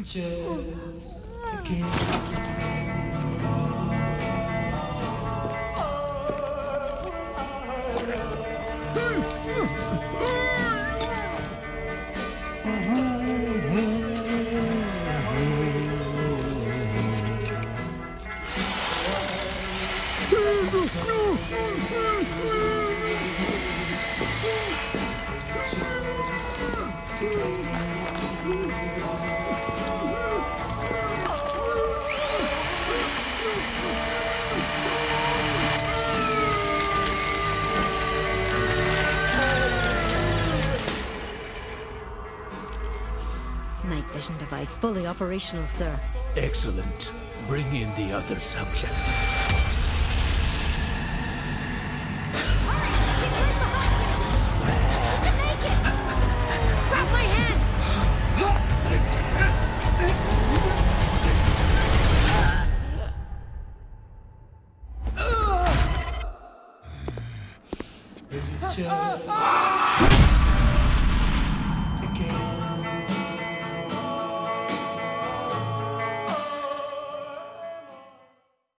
just a Night vision device fully operational, sir. Excellent. Bring in the other subjects. Is it just...